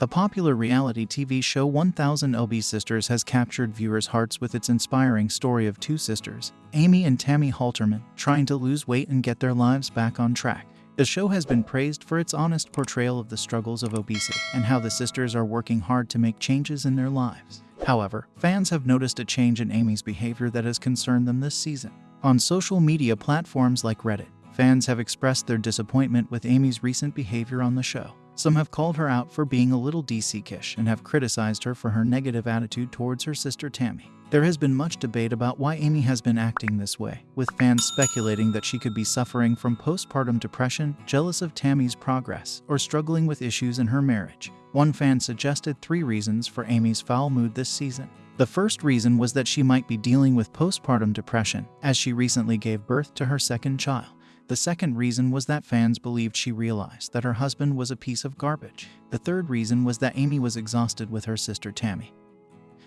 The popular reality TV show 1000 LB Sisters has captured viewers' hearts with its inspiring story of two sisters, Amy and Tammy Halterman, trying to lose weight and get their lives back on track. The show has been praised for its honest portrayal of the struggles of obesity and how the sisters are working hard to make changes in their lives. However, fans have noticed a change in Amy's behavior that has concerned them this season. On social media platforms like Reddit, fans have expressed their disappointment with Amy's recent behavior on the show. Some have called her out for being a little DC-kish and have criticized her for her negative attitude towards her sister Tammy. There has been much debate about why Amy has been acting this way, with fans speculating that she could be suffering from postpartum depression, jealous of Tammy's progress, or struggling with issues in her marriage. One fan suggested three reasons for Amy's foul mood this season. The first reason was that she might be dealing with postpartum depression, as she recently gave birth to her second child. The second reason was that fans believed she realized that her husband was a piece of garbage. The third reason was that Amy was exhausted with her sister Tammy,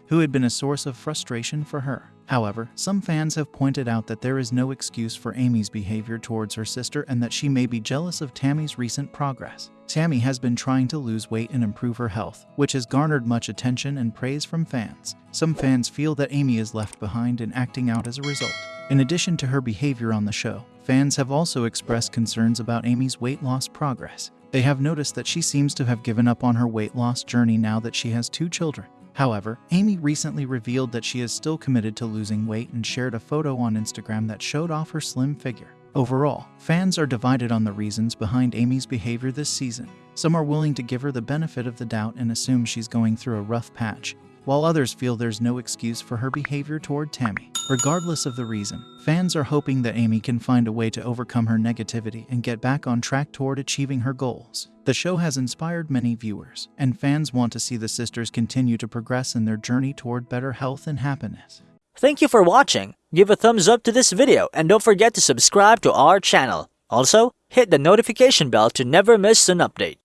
who had been a source of frustration for her. However, some fans have pointed out that there is no excuse for Amy's behavior towards her sister and that she may be jealous of Tammy's recent progress. Tammy has been trying to lose weight and improve her health, which has garnered much attention and praise from fans. Some fans feel that Amy is left behind and acting out as a result. In addition to her behavior on the show, fans have also expressed concerns about Amy's weight loss progress. They have noticed that she seems to have given up on her weight loss journey now that she has two children. However, Amy recently revealed that she is still committed to losing weight and shared a photo on Instagram that showed off her slim figure. Overall, fans are divided on the reasons behind Amy's behavior this season. Some are willing to give her the benefit of the doubt and assume she's going through a rough patch, while others feel there's no excuse for her behavior toward Tammy. Regardless of the reason, fans are hoping that Amy can find a way to overcome her negativity and get back on track toward achieving her goals. The show has inspired many viewers, and fans want to see the sisters continue to progress in their journey toward better health and happiness. Thank you for watching. Give a thumbs up to this video and don't forget to subscribe to our channel. Also, hit the notification bell to never miss an update.